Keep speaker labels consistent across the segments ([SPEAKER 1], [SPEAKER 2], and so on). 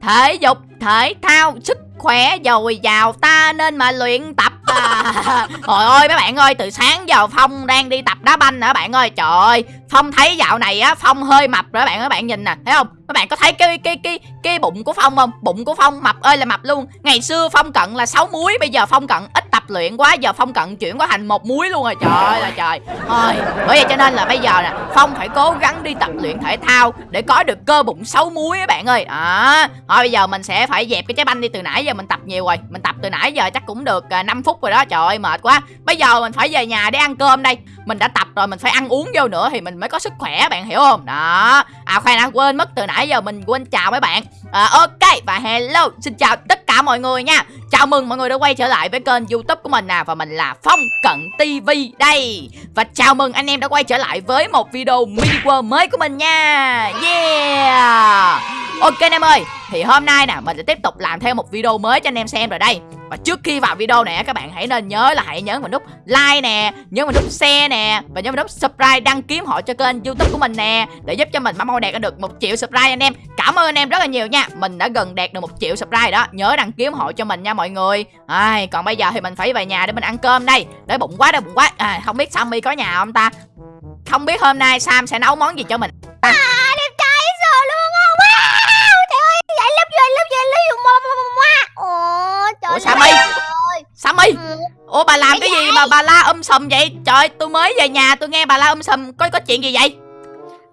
[SPEAKER 1] thể dục thể thao sức khỏe dồi dào ta nên mà luyện tập à. Trời ơi mấy bạn ơi từ sáng giờ Phong đang đi tập đá banh nữa bạn ơi? Trời ơi Phong thấy dạo này á Phong hơi mập rồi bạn ơi bạn nhìn nè Thấy không? Các bạn có thấy cái cái cái cái bụng của Phong không? Bụng của Phong mập ơi là mập luôn. Ngày xưa Phong cận là 6 muối Bây giờ Phong cận ít tập luyện quá Giờ Phong cận chuyển qua thành một muối luôn rồi. Trời ơi là trời. Thôi bởi vậy cho nên là bây giờ nè Phong phải cố gắng đi tập luyện thể thao Để có được cơ bụng 6 muối các bạn ơi. À, Thôi bây giờ mình sẽ phải dẹp cái trái banh đi từ nãy giờ mình tập nhiều rồi. Mình tập từ nãy giờ chắc cũng được à, 5 phút rồi đó Trời ơi mệt quá. Bây giờ mình phải về nhà để ăn cơm đây. Mình đã tập rồi mình phải ăn uống vô nữa Thì mình mới có sức khỏe bạn hiểu không? Đó. À khoan đã quên mất từ nãy giờ mình quên chào mấy bạn. À, Ok và hello Xin chào tất cả mọi người nha. Chào mừng mọi người đã quay trở lại với kênh youtube của mình nè Và mình là Phong Cận TV đây. Và chào mừng anh em đã quay trở lại với một video mini world mới của mình nha. Yeah. Ok anh em ơi thì hôm nay nè mình sẽ tiếp tục làm thêm một video mới cho anh em xem rồi đây. Và trước khi vào video này các bạn hãy nên nhớ là hãy nhấn vào nút like nè nhớ vào nút share nè Và nhớ vào nút subscribe đăng ký hộ cho kênh youtube của mình nè Để giúp cho mình mau đạt được một triệu subscribe anh em. Cảm ơn anh em rất là nhiều nha. Mình đã gần đạt được một triệu subscribe đó. Nhớ đăng ký hộ cho mình nha mọi người. Ai, Còn bây giờ thì mình phải về nhà để mình ăn cơm đây. Để bụng quá để bụng quá. À, Không biết Sammy có nhà không ta? Không biết hôm nay Sam sẽ nấu món gì cho mình
[SPEAKER 2] à,
[SPEAKER 1] mà bà la um sùm vậy? Trời tôi mới về nhà tôi nghe bà la um sùm. Có có chuyện gì vậy?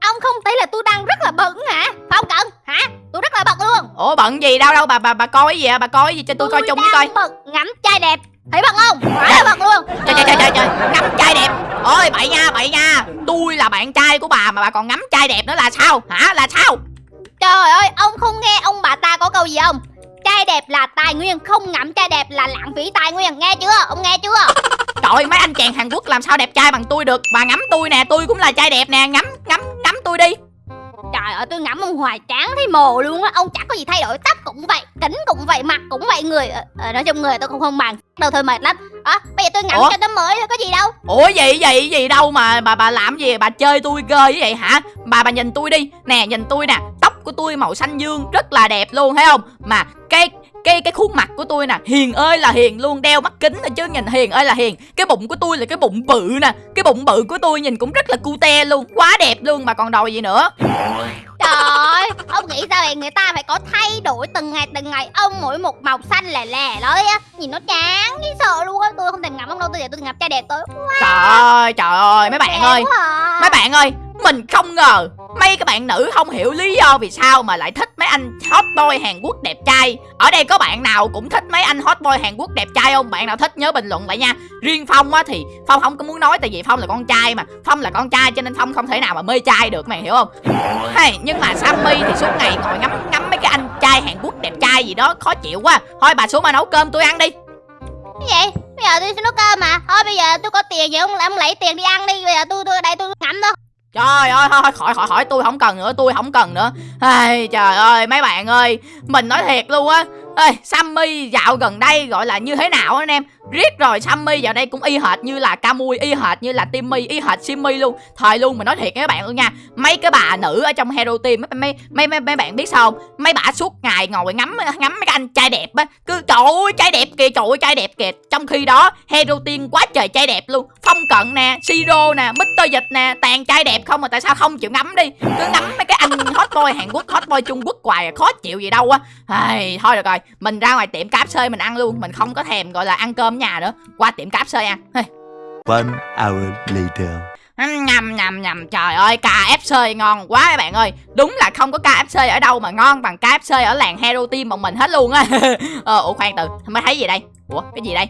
[SPEAKER 2] Ông không thấy là tôi đang rất là bận hả? Phải không cận? Hả? Tôi rất là bận luôn.
[SPEAKER 1] Ủa bận gì? Đâu đâu bà bà bà coi cái gì à bà coi cái gì cho tôi, tôi coi chung với coi.
[SPEAKER 2] bận ngắm trai đẹp. Thấy bận không? Là bận luôn.
[SPEAKER 1] Trời trời trời trời trời. Ngắm trai đẹp. Ôi bậy nha bậy nha. Tôi là bạn trai của bà mà bà còn ngắm trai đẹp nữa là sao? Hả? Là sao?
[SPEAKER 2] Trời ơi ông không nghe ông bà ta có câu gì không? Trai đẹp là tài nguyên không ngắm trai đẹp là lãng phí tài nguyên. Nghe chưa? Ông nghe chưa
[SPEAKER 1] trời mấy anh chàng hàn quốc làm sao đẹp trai bằng tôi được? Bà ngắm tôi nè tôi cũng là trai đẹp nè. Ngắm ngắm ngắm tôi đi.
[SPEAKER 2] Trời ơi tôi ngắm ông hoài tráng thấy mồ luôn á. Ông chẳng có gì thay đổi tóc cũng vậy Kính cũng vậy mặt cũng vậy. Người ờ, Nói chung người tôi cũng không bằng đâu thôi mệt lắm. À, Bây giờ tôi ngắm Ủa? cho tấm mới thôi có gì đâu.
[SPEAKER 1] Ủa gì gì gì đâu mà bà bà làm gì? Bà chơi tôi ghê vậy hả? Bà bà nhìn tôi đi. Nè nhìn tôi nè. Tóc của tôi màu xanh dương rất là đẹp luôn thấy không? Mà cái cái cái khuôn mặt của tôi nè hiền ơi là hiền luôn đeo mắt kính thôi chứ nhìn hiền ơi là hiền cái bụng của tôi là cái bụng bự nè cái bụng bự của tôi nhìn cũng rất là cute luôn quá đẹp luôn mà còn đòi gì nữa
[SPEAKER 2] Trời ơi, ông nghĩ sao vậy? Người ta phải có thay đổi từng ngày từng ngày Ông mỗi một màu xanh lè lè đó á Nhìn nó chán, cái sợ luôn á Tôi không thèm ngắm ông đâu, tôi giờ tôi ngắm trai đẹp tới
[SPEAKER 1] wow. Trời ơi, trời ơi, mấy bạn ơi à. Mấy bạn ơi, mình không ngờ Mấy các bạn nữ không hiểu lý do vì sao mà lại thích mấy anh hot boy Hàn Quốc đẹp trai. Ở đây có bạn nào cũng thích mấy anh hot boy Hàn Quốc đẹp trai không? Bạn nào thích nhớ bình luận lại nha. Riêng Phong á thì Phong không có muốn nói tại vì Phong là con trai mà. Phong là con trai cho nên Phong không thể nào mà mê trai được mày hiểu không? Hey, nhưng mà Sammy thì suốt ngày ngồi ngắm ngắm mấy cái anh trai Hàn Quốc đẹp trai gì đó khó chịu quá. Thôi bà xuống mà nấu cơm tôi ăn đi.
[SPEAKER 2] Cái gì? Bây giờ tôi sẽ nấu cơm mà. Thôi bây giờ tôi có tiền vậy ông ông lấy tiền đi ăn đi. Bây giờ tôi tôi ở đây tôi ngắm thôi.
[SPEAKER 1] Trời ơi thôi khỏi khỏi khỏi tôi không cần nữa tôi không cần nữa. Ai, Trời ơi mấy bạn ơi Mình nói thiệt luôn á. Ê, Sammy dạo gần đây gọi là như thế nào anh em? Riết rồi Sammy vào đây cũng y hệt như là Camui Y hệt như là Timmy Y hệt Simmy luôn. Thời luôn mà nói thiệt các bạn luôn nha. Mấy cái bà nữ ở trong Hero Team mấy mấy mấy, mấy bạn biết sao không? Mấy bà suốt ngày ngồi ngắm ngắm mấy cái anh trai đẹp á. Cứ trời ơi trai đẹp kìa trời ơi trai đẹp kìa. Trong khi đó Hero Team quá trời trai đẹp luôn. Phong Cận nè Siro nè Mr. Dịch nè tàn trai đẹp không mà tại sao không chịu ngắm đi? Cứ ngắm mấy cái anh hot boy Hàn Quốc hot boy Trung Quốc hoài à, khó chịu gì đâu á. Ai, Thôi được rồi Mình ra ngoài tiệm cáp xơi mình ăn luôn. Mình không có thèm gọi là ăn cơm nhà nữa qua tiệm cáp xơi ăn
[SPEAKER 3] One hour later.
[SPEAKER 1] Nhầm nhầm nhầm. Trời ơi KFC ngon quá các bạn ơi. Đúng là không có KFC ở đâu mà ngon bằng KFC ở làng Hero Team một mình hết luôn á. Ờ, Ủa khoan từ. Mới thấy gì đây? Ủa cái gì đây?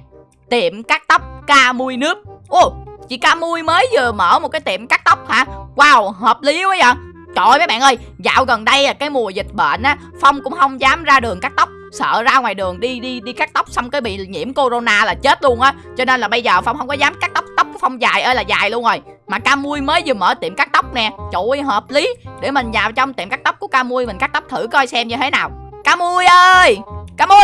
[SPEAKER 1] Tiệm cắt tóc ca mui nước. Ồ chị ca mui mới vừa mở một cái tiệm cắt tóc hả? Wow hợp lý quá vậy. Trời ơi mấy bạn ơi Dạo gần đây à cái mùa dịch bệnh á Phong cũng không dám ra đường cắt tóc sợ ra ngoài đường đi đi đi cắt tóc xong cái bị nhiễm corona là chết luôn á. Cho nên là bây giờ phong không có dám cắt tóc tóc của phong dài ơi là dài luôn rồi. Mà camui mới vừa mở tiệm cắt tóc nè. Trời ơi hợp lý. Để mình vào trong tiệm cắt tóc của camui mình cắt tóc thử coi xem như thế nào. Camui ơi! Camui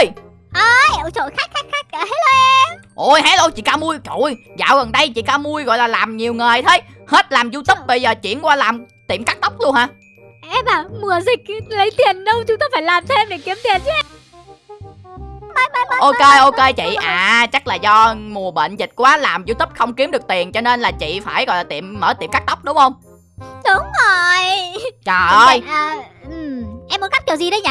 [SPEAKER 2] ơi ôi trời khách khách khách hello em.
[SPEAKER 1] Ôi hello chị camui trời ơi dạo gần đây chị camui gọi là làm nhiều nghề thế. Hết làm youtube bây giờ chuyển qua làm tiệm cắt tóc luôn hả?
[SPEAKER 2] Em à, mùa dịch lấy tiền đâu chúng ta phải làm thêm để kiếm tiền chứ
[SPEAKER 1] Ok ok chị. À chắc là do mùa bệnh dịch quá Làm youtube không kiếm được tiền Cho nên là chị phải gọi là tiệm mở tiệm cắt tóc đúng không?
[SPEAKER 2] Đúng rồi.
[SPEAKER 1] Trời ơi.
[SPEAKER 2] à, Em muốn cắt kiểu gì đấy nhỉ?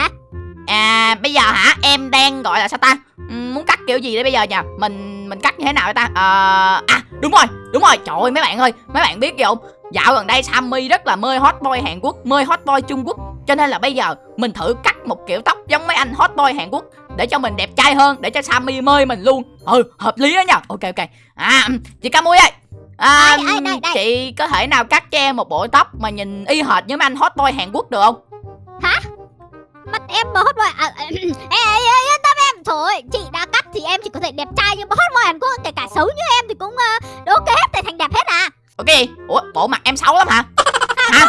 [SPEAKER 1] À bây giờ hả? Em đang gọi là sao ta? Ừm, Muốn cắt kiểu gì đấy bây giờ nha Mình mình cắt như thế nào vậy ta? Ờ, À đúng rồi đúng rồi. Trời ơi mấy bạn ơi Mấy bạn biết gì không? Dạo gần đây Sammy rất là mê hot boy Hàn Quốc Mê hot boy Trung Quốc. Cho nên là bây giờ mình thử cắt một kiểu tóc giống mấy anh hot boy Hàn Quốc Để cho mình đẹp trai hơn Để cho Sammy mê mình luôn. Ừ hợp lý đó nha. Ok ok. À chị Camui ơi. À,
[SPEAKER 2] Đây, đây, đây, đây.
[SPEAKER 1] Chị có thể nào cắt cho em một bộ tóc Mà nhìn y hệt như mấy anh hot boy Hàn Quốc được không?
[SPEAKER 2] Mắt em mà hot boy à, à, Ê ê ê tâm em. Thôi chị đã cắt thì em chỉ có thể đẹp trai Nhưng mà hot boy Hàn Quốc kể cả xấu như em Thì cũng uh, ok hết thể thành đẹp hết à.
[SPEAKER 1] Ok Ủa bộ mặt em xấu lắm hả? Hả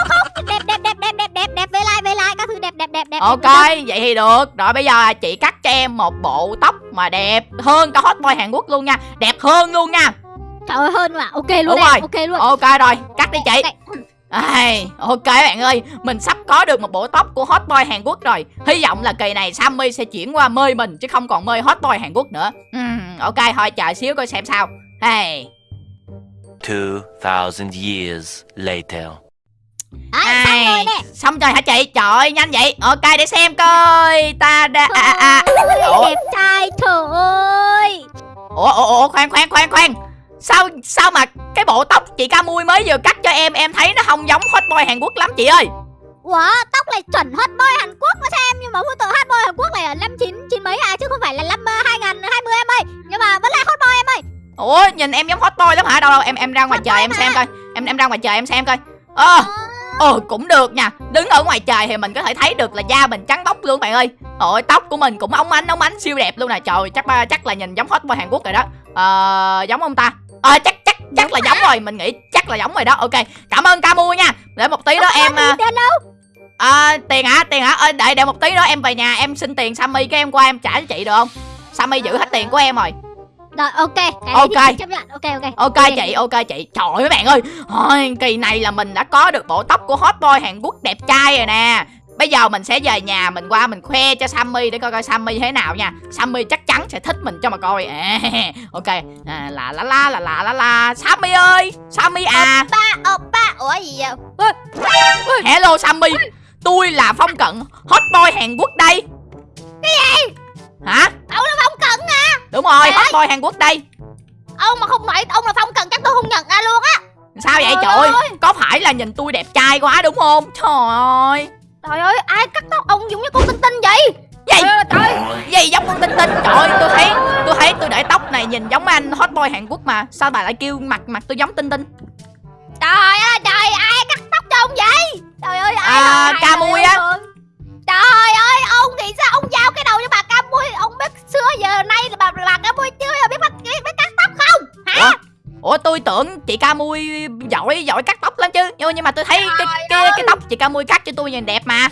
[SPEAKER 2] đẹp đẹp đẹp đẹp
[SPEAKER 1] Ok, vậy thì được. Rồi bây giờ chị cắt cho em một bộ tóc mà đẹp hơn cả hot boy Hàn Quốc luôn nha. Đẹp hơn luôn nha.
[SPEAKER 2] Trời ơi hơn mà Ok luôn
[SPEAKER 1] Đúng
[SPEAKER 2] em
[SPEAKER 1] rồi.
[SPEAKER 2] Ok luôn
[SPEAKER 1] Ok rồi, cắt đi chị.
[SPEAKER 2] Ok.
[SPEAKER 1] Ai, ok bạn ơi, mình sắp có được một bộ tóc của hot boy Hàn Quốc rồi. Hy vọng là kỳ này Sammy sẽ chuyển qua mê mình chứ không còn mê hot boy Hàn Quốc nữa. Ừm, ok, thôi chờ xíu coi xem sao. Hey.
[SPEAKER 3] 2,000 years later.
[SPEAKER 2] Đấy, xong rồi nè
[SPEAKER 1] xong rồi hả chị? Trời ơi, nhanh vậy. Ok, để xem coi. Ta đã... À, à, à. Ủa?
[SPEAKER 2] Đẹp trai trời ơi
[SPEAKER 1] ủa ủa ủa khoan khoan khoan khoan sao sao mà cái bộ tóc chị ca mui mới vừa cắt cho em em thấy nó không giống hot boy hàn quốc lắm chị ơi
[SPEAKER 2] Ủa tóc này chuẩn hot boy Hàn Quốc mà sao em Nhưng mà hút tự hot boy Hàn Quốc này ở năm chín chín mấy à Chứ không phải là năm uh, 2020 em ơi Nhưng mà vẫn là hot boy em ơi
[SPEAKER 1] ủa nhìn em giống hot boy lắm hả đâu đâu em em ra ngoài
[SPEAKER 2] Hot
[SPEAKER 1] trời
[SPEAKER 2] boy
[SPEAKER 1] em
[SPEAKER 2] mà.
[SPEAKER 1] xem coi em em ra ngoài trời em xem coi ờ ờ cũng được nha. Đứng ở ngoài trời thì mình có thể thấy được là da mình trắng bóc luôn bạn ơi. Ôi tóc của mình cũng óng ánh óng ánh siêu đẹp luôn nè. Trời chắc ba- chắc là nhìn giống hot boy hàn quốc rồi đó. Ờ giống không ta. Ờ chắc chắc chắc là giống rồi. Mình nghĩ chắc là giống rồi đó. Ok cảm ơn ca mua nha. Để một tí đó em à,
[SPEAKER 2] Tiền
[SPEAKER 1] hả? Tiền hả? Ơ, đợi đợi một tí nữa em về nhà em xin tiền Sammy cái em qua em trả cho chị được không? Sammy giữ hết tiền của em rồi.
[SPEAKER 2] Rồi ok Cái
[SPEAKER 1] Ok.
[SPEAKER 2] thì chấp nhận Ok ok
[SPEAKER 1] Ok chị, ok chị. Trời ơi mấy bạn ơi. Thôi, kỳ này là mình đã có được bộ tóc của hot boy Hàn Quốc đẹp trai rồi nè. Bây giờ mình sẽ về nhà mình qua mình khoe cho Sammy để coi coi Sammy thế nào nha. Sammy chắc chắn sẽ thích mình cho mà coi. À, ok. À, là la la là la la la. Sammy ơi, Sammy à.
[SPEAKER 2] Ba oppa Ủa gì vậy
[SPEAKER 1] Hello Sammy. Tôi là Phong Cận, hot boy Hàn Quốc đây. Cái gì? Hả?
[SPEAKER 2] Cận à
[SPEAKER 1] Đúng rồi, hot boy Hàn Quốc đây.
[SPEAKER 2] Ông mà không nói ông là Phong Cận chắc tôi không nhận ra luôn á.
[SPEAKER 1] Sao vậy
[SPEAKER 2] Trời
[SPEAKER 1] ơi! Có phải là nhìn tôi đẹp trai quá đúng không? Trời ơi!
[SPEAKER 2] Trời ơi ai cắt tóc ông giống như con tinh tinh vậy?
[SPEAKER 1] Gì?
[SPEAKER 2] Trời
[SPEAKER 1] Gì giống con tinh tinh? Trời ơi tôi thấy Tôi thấy tôi để tóc này nhìn giống anh hot boy Hàn Quốc mà. Sao bà lại kêu mặt mặt tôi giống tinh tinh?
[SPEAKER 2] Trời ơi trời ai cắt tóc cho ông vậy? Trời ơi ai
[SPEAKER 1] À, ca mui á.
[SPEAKER 2] Trời ơi ông nghĩ sao ông giao cái đầu cho bà mui Ông biết xưa giờ nay là bà, bà ca mui chưa giờ biết bắt biết, cắt tóc không? Hả?
[SPEAKER 1] Ủa Ủa tôi tưởng chị ca mui giỏi giỏi cắt tóc lắm chứ. Nhưng nhưng mà tôi thấy cái cái, cái tóc chị ca mui cắt cho tôi nhìn đẹp mà.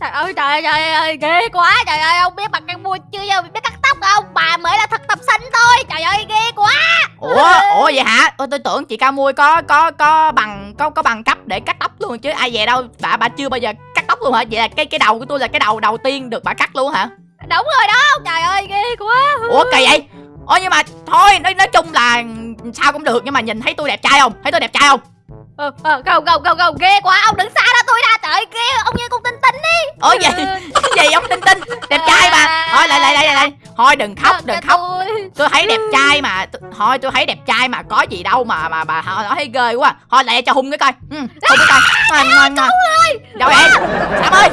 [SPEAKER 2] Trời ơi trời ơi trời ơi ghê quá. Trời ơi ông biết bà ca mui chưa giờ biết cắt tóc không? Bà mới là thực tập sinh thôi. Trời ơi ghê quá.
[SPEAKER 1] Ủa Ủa vậy hả? Ủa, tôi tưởng chị ca mui có có có bằng có có bằng cấp để cắt tóc luôn chứ. Ai về đâu bà bà chưa bao giờ cắt tóc luôn hả? Vậy là cái cái đầu của tôi là cái đầu đầu tiên được bà cắt luôn hả
[SPEAKER 2] Đúng rồi đó. Trời ơi ghê quá.
[SPEAKER 1] Ủa kỳ vậy? Ủa nhưng mà thôi nói, nói chung là sao cũng được Nhưng mà nhìn thấy tôi đẹp trai không? Thấy tôi đẹp trai không?
[SPEAKER 2] Ờ, ờ, Không không không không ghê quá Ông đừng xa ra tôi ra Trời ghê ông như con tinh tinh đi
[SPEAKER 1] Ủa vậy cái gì ông tinh tinh? Đẹp trai mà. Thôi lại lại lại lại, Thôi đừng khóc đừng khóc. Tôi. Thấy đẹp trai mà Thôi tôi thấy đẹp trai mà có gì đâu mà mà bà nói thấy ghê quá. Thôi lại cho hung cái coi. Ừ, Hung cái coi. Ngoan Đâu em? Sam ơi?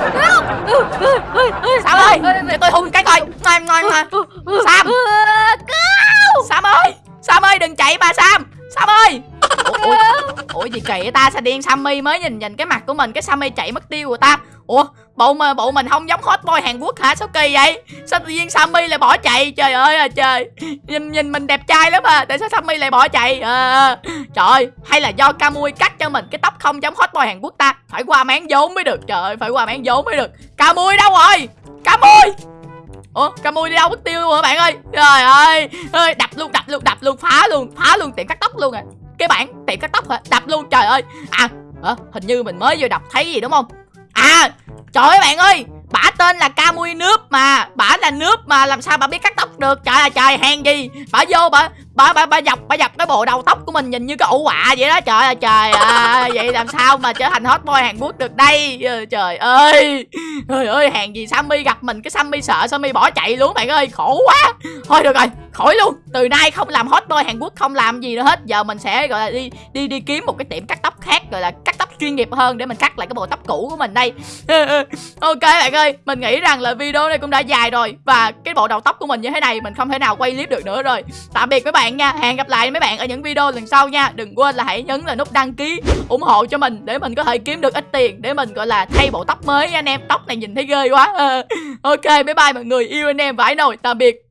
[SPEAKER 1] Sam ơi? Cho tôi hung cái coi. Ngoan ngoan ngoan. Sam. Sam ơi. Sam ơi đừng chạy bà Sam. Sam ơi Ủa, ủa, ủa gì kỳ ta? Sao điên Sammy mới nhìn nhìn cái mặt của mình cái Sammy chạy mất tiêu rồi ta? Ủa bộ mà bộ mình không giống hot boy Hàn Quốc hả? Sao kỳ vậy? Sao tự nhiên Sammy lại bỏ chạy? Trời ơi là trời. Nhìn nhìn mình đẹp trai lắm à. Tại sao Sammy lại bỏ chạy? À, trời ơi hay là do Camui cắt cho mình cái tóc không giống hot boy Hàn Quốc ta? Phải qua máng vốn mới được. Trời ơi phải qua máng vốn mới được. Camui đâu rồi? Camui Ủa Camui đi đâu mất tiêu luôn hả bạn ơi? Trời ơi. Ơi Đập luôn đập luôn đập luôn phá luôn phá luôn tiệm cắt tóc luôn à. Cái bản tiệm cắt tóc hả? Đập luôn, trời ơi. À hả? hình như mình mới vừa đọc thấy gì đúng không? À trời ơi bạn ơi, Bả tên là Camui Nước mà, Bả là nước mà, làm sao bà biết cắt tóc được? Trời ơi, trời, hèn gì? Bả vô bả bà bà, bà dọc bà dọc cái bộ đầu tóc của mình nhìn như cái ổ quạ vậy đó. Trời ơi trời ơi vậy làm sao mà trở thành hot boy Hàn Quốc được đây? Ừ, trời ơi. Trời ơi hàng gì Sammy gặp mình cái Sammy sợ Sammy bỏ chạy luôn bạn ơi khổ quá. Thôi được rồi khỏi luôn. Từ nay không làm hot boy Hàn Quốc không làm gì nữa hết. Giờ mình sẽ gọi là đi đi đi kiếm một cái tiệm cắt tóc khác gọi là cắt tóc chuyên nghiệp hơn để mình cắt lại cái bộ tóc cũ của mình đây. Ok bạn ơi mình nghĩ rằng là video này cũng đã dài rồi và cái bộ đầu tóc của mình như thế này mình không thể nào quay clip được nữa rồi. Tạm biệt các bạn nha. Hẹn gặp lại mấy bạn ở những video lần sau nha. Đừng quên là hãy nhấn là nút đăng ký, ủng hộ cho mình để mình có thể kiếm được ít tiền, để mình, gọi là, thay bộ tóc mới anh em. Tóc này nhìn thấy ghê quá. Ok, bye bye mọi người. Yêu anh em vãi nồi tạm biệt.